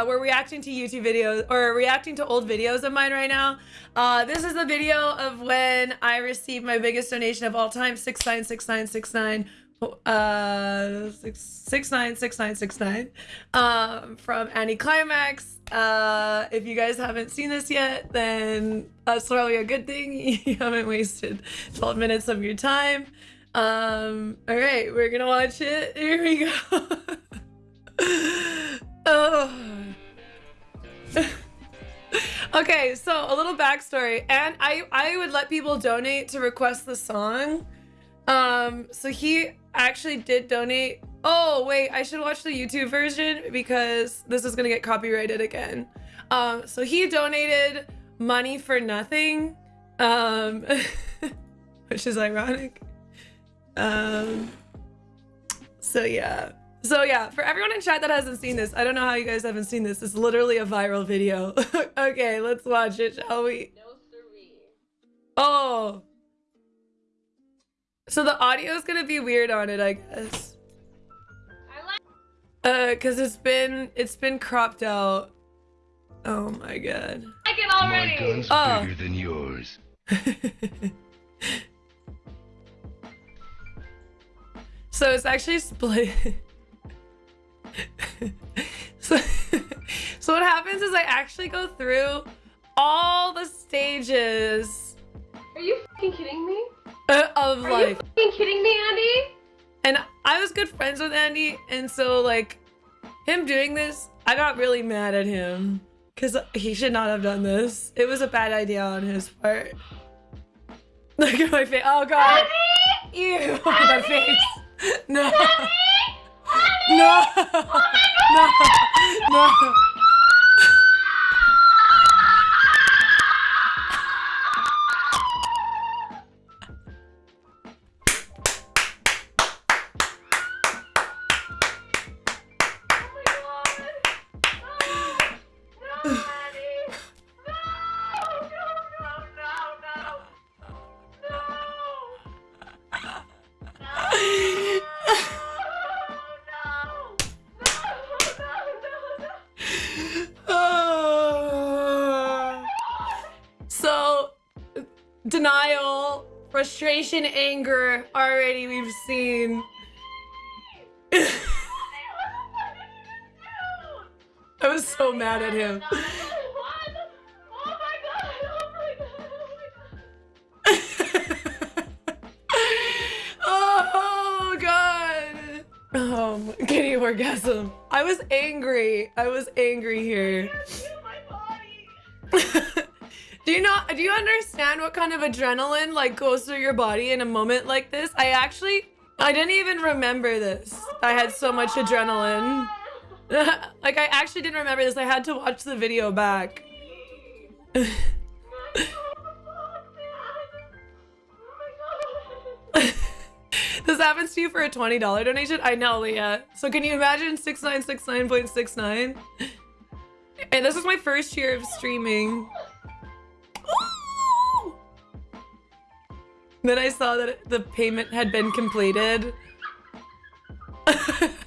uh, we're reacting to YouTube videos or reacting to old videos of mine right now. Uh, this is the video of when I received my biggest donation of all time, six nine six nine six nine, uh, six six nine six nine six nine, um, from Annie Climax. Uh, if you guys haven't seen this yet, then that's probably a good thing. You haven't wasted 12 minutes of your time. Um, all right, we're gonna watch it. Here we go. okay, so a little backstory, and I I would let people donate to request the song. Um, so he actually did donate. Oh wait, I should watch the YouTube version because this is gonna get copyrighted again. Um, so he donated money for nothing, um, which is ironic. Um, so yeah. So yeah, for everyone in chat that hasn't seen this, I don't know how you guys haven't seen this. It's literally a viral video. okay, let's watch it, shall we? No siree. Oh. So the audio is gonna be weird on it, I guess. Uh, cause it's been it's been cropped out. Oh my god. it My already. gun's Oh. bigger than yours. so it's actually split. so, so what happens is I actually go through all the stages Are you fucking kidding me? uh, of Are life. you fucking kidding me, Andy? And I was good friends with Andy, and so like him doing this, I got really mad at him because he should not have done this. It was a bad idea on his part. Look at my face. Oh god. Andy! Ew. My face. No. No. No. No. Frustration, anger, already we've seen. I was so mad at him. oh my god. Um, kitty orgasm. I was angry. I was angry here. do you not do you understand what kind of adrenaline like goes through your body in a moment like this? I actually I didn't even remember this. I had so much adrenaline. like I actually didn't remember this. I had to watch the video back. this happens to you for a $20 donation? I know, Leah. So can you imagine 6969.69? And this is my first year of streaming. Then I saw that the payment had been completed.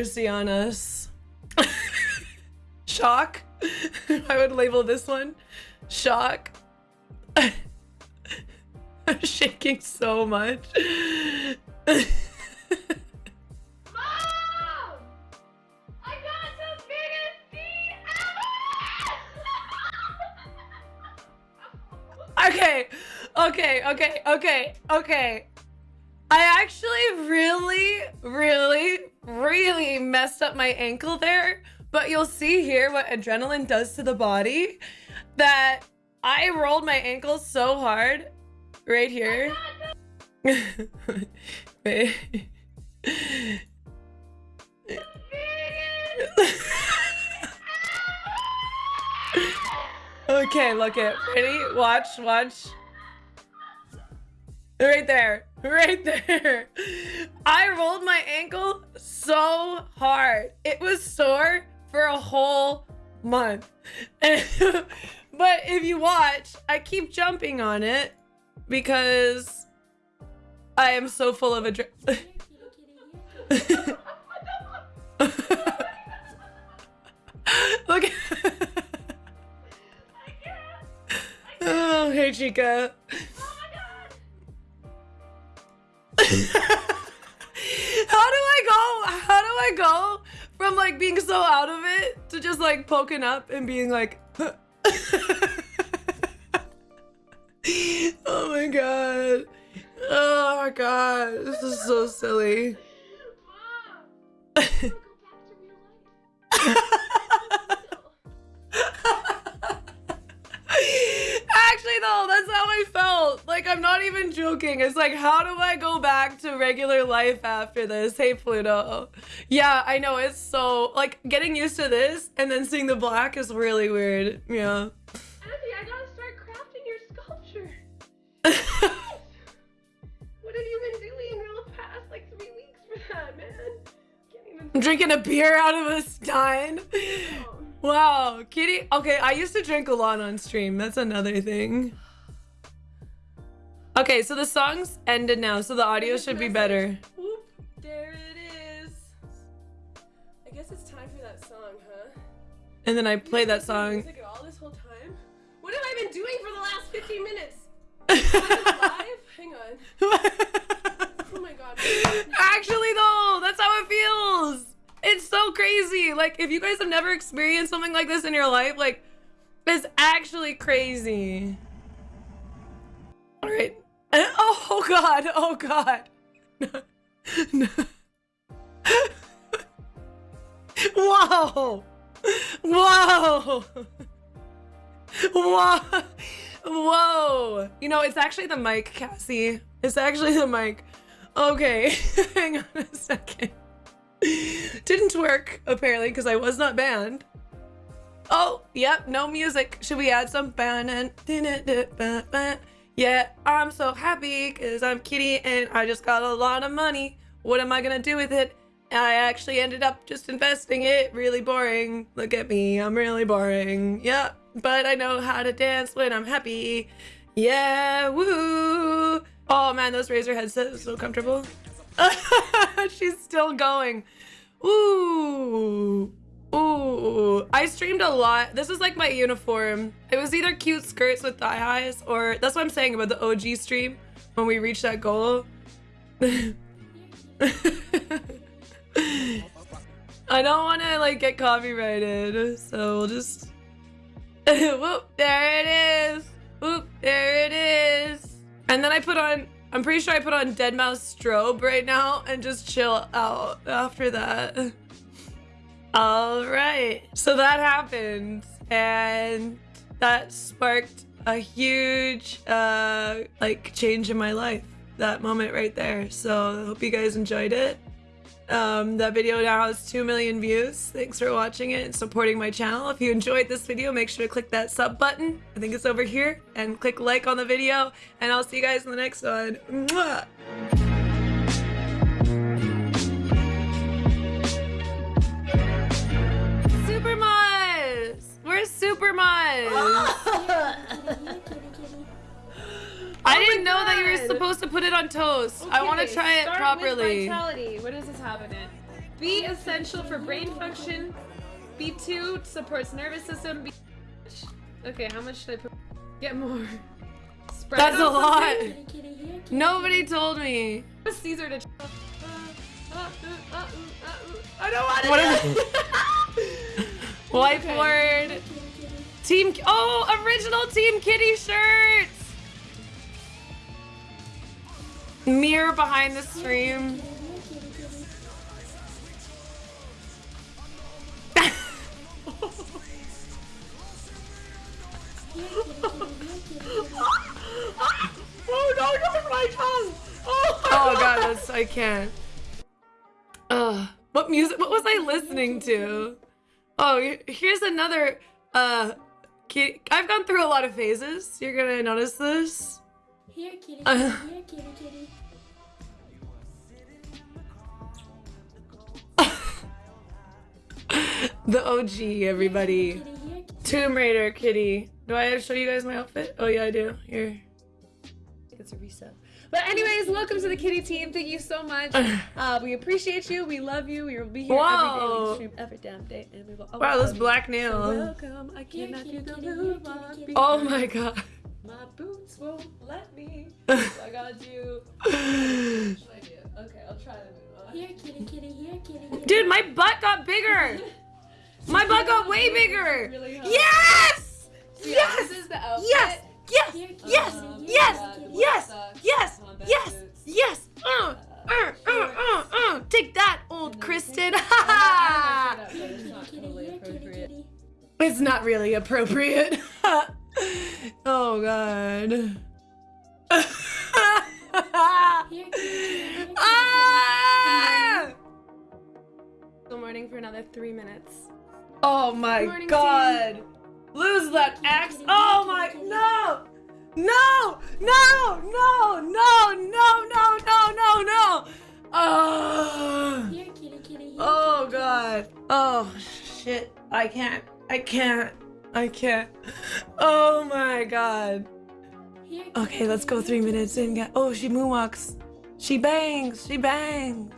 mercy on us. Shock. I would label this one shock. I'm shaking so much. Mom! I got the biggest ever! Okay, okay, okay, okay, okay. I actually really, really, really messed up my ankle there. But you'll see here what adrenaline does to the body. That I rolled my ankle so hard right here. Oh Wait. okay. Okay, look it. Ready? Watch, watch. Right there. Right there. I rolled my ankle so hard. It was sore for a whole month. but if you watch, I keep jumping on it because I am so full of adrenaline. Look. Oh, hey, Chica. How do I go? How do I go from like being so out of it to just like poking up and being like, oh my god. Oh my god. This is so silly. Like, I'm not even joking. It's like, how do I go back to regular life after this? Hey, Pluto. Yeah, I know. It's so, like, getting used to this and then seeing the black is really weird. Yeah. Auntie, I gotta start crafting your sculpture. What have you been doing in the past like three weeks for that, man? Can't even. I'm drinking a beer out of a stein. Oh. Wow, Kitty. Okay, I used to drink a lot on stream. That's another thing. Okay, so the song's ended now, so the audio should be better. Whoop, there it is. I guess it's time for that song, huh? And then I play that song. Music at all this whole time? What have I been doing for the last 15 minutes? Live? Hang on. Oh my god. Actually, though, that's how it feels. It's so crazy. Like, if you guys have never experienced something like this in your life, like, it's actually crazy. All right. Oh God. Oh God. No. Whoa. Whoa. Whoa. Whoa. You know, it's actually the mic, Cassie. It's actually the mic. Okay. Hang on a second. Didn't work, apparently, because I was not banned. Oh, yep, no music. Should we add some? Yeah, I'm so happy because I'm Kitty and I just got a lot of money. What am I gonna do with it? I actually ended up just investing it. Really boring. Look at me, I'm really boring. Yeah, but I know how to dance when I'm happy. Yeah, woo! Oh man, those Razer headsets are so comfortable. She's still going. Ooh. Ooh. I streamed a lot. This is like my uniform. It was either cute skirts with thigh highs or that's what I'm saying about the OG stream when we reach that goal. I don't want to like get copyrighted, so we'll just whoop, there it is. Whoop, there it is. And then I put on I'm pretty sure I put on Deadmau5 strobe right now and just chill out after that. All right. So that happened and that sparked a huge uh like change in my life. That moment right there. So I hope you guys enjoyed it. Um, that video now has 2 million views. Thanks for watching it and supporting my channel. If you enjoyed this video, make sure to click that sub button. I think it's over here. And click like on the video. And I'll see you guys in the next one. Mwah! I didn't know that you were supposed to put it on toast. I want to Okay, try it start properly. With vitality. What does this have in it? B essential for brain function. B2 supports nervous system. B okay, how much should I put? Get more. Spread That's a lot. Nobody told me. Ask Caesar to. Uh, uh, uh, I don't want to. What do Whiteboard. Team. Oh, original Team Kitty shirts. Mirror behind the stream. Oh no, no, my tongue! Oh, Oh god, that's I can't. Ugh. What music? What was I listening to? Oh, here's another uh kitty. I've gone through a lot of phases. You're gonna notice this. Here, kitty, Uh. kitty, here, kitty, kitty. The OG, everybody. Kitty, here, kitty. Tomb Raider kitty. Do I show you guys my outfit? Oh yeah, I do. Here. It's a reset. But anyways, welcome to the kitty team. Thank you so much. Uh, we appreciate you. We love you. We will be here every day. We stream every damn day, and we will. Wow, always this love you. black So welcome. I cannot do the kitty, move. kitty, on. Oh my god. My boots won't let me. So I gotta do. What should I do? Okay, I'll try the move. on. Here, kitty, kitty, here, kitty, kitty. Dude, my butt got bigger. My butt got way bigger. Really yes. Yeah, yes. This is the outfit. Yes. Yes. Yes. Yes. Yes. Yes. Yes. Yes. Uh, uh, uh uh, uh, uh, uh. Take that, old Kristen. it's not really appropriate. oh, God. ah! Still morning for another three minutes. Oh my morning, god. Lose that axe. Oh my no. No! No! No! No! No! No! No! No! No! Oh! Here, kitty, kitty, here, Oh god. Oh shit. I can't. I can't. I can't. Oh my god. Okay, let's go three minutes kitty, in. Oh, she moonwalks. She bangs. She bangs.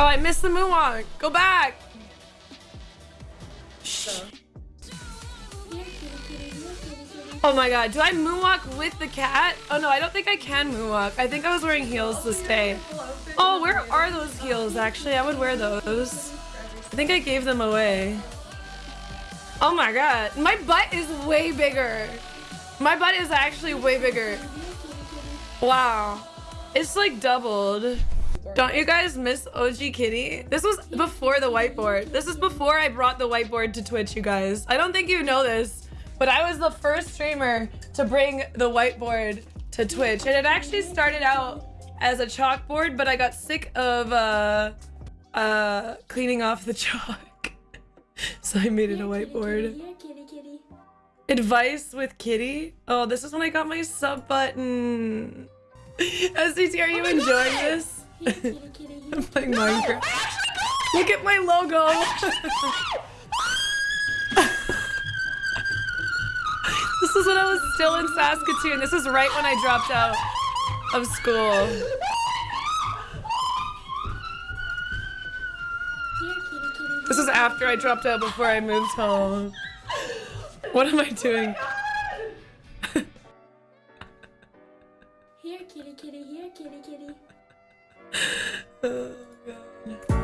Oh, I missed the moonwalk. Go back. Oh my god, do I moonwalk with the cat? Oh no, I don't think I can moonwalk. I think I was wearing heels this day. Oh, where are those heels actually? I would wear those. I think I gave them away. Oh my god, my butt is way bigger. My butt is actually way bigger. Wow. It's like doubled. Don't you guys miss OG Kitty? This was before the whiteboard. This is before I brought the whiteboard to Twitch, you guys. I don't think you know this, but I was the first streamer to bring the whiteboard to Twitch. And it actually started out as a chalkboard, but I got sick of uh, uh, cleaning off the chalk. so I made it a whiteboard. Advice with Kitty? Oh, this is when I got my sub button. SCT, are you oh enjoying this? Here, kitty, kitty, I'm playing Minecraft. Look at my logo. this is when I was still in Saskatoon. This is right when I dropped out of school. Here, kitty, kitty, This is after I dropped out before I moved home. What am I doing? Oh here, kitty, kitty, here, kitty, kitty. Oh, God.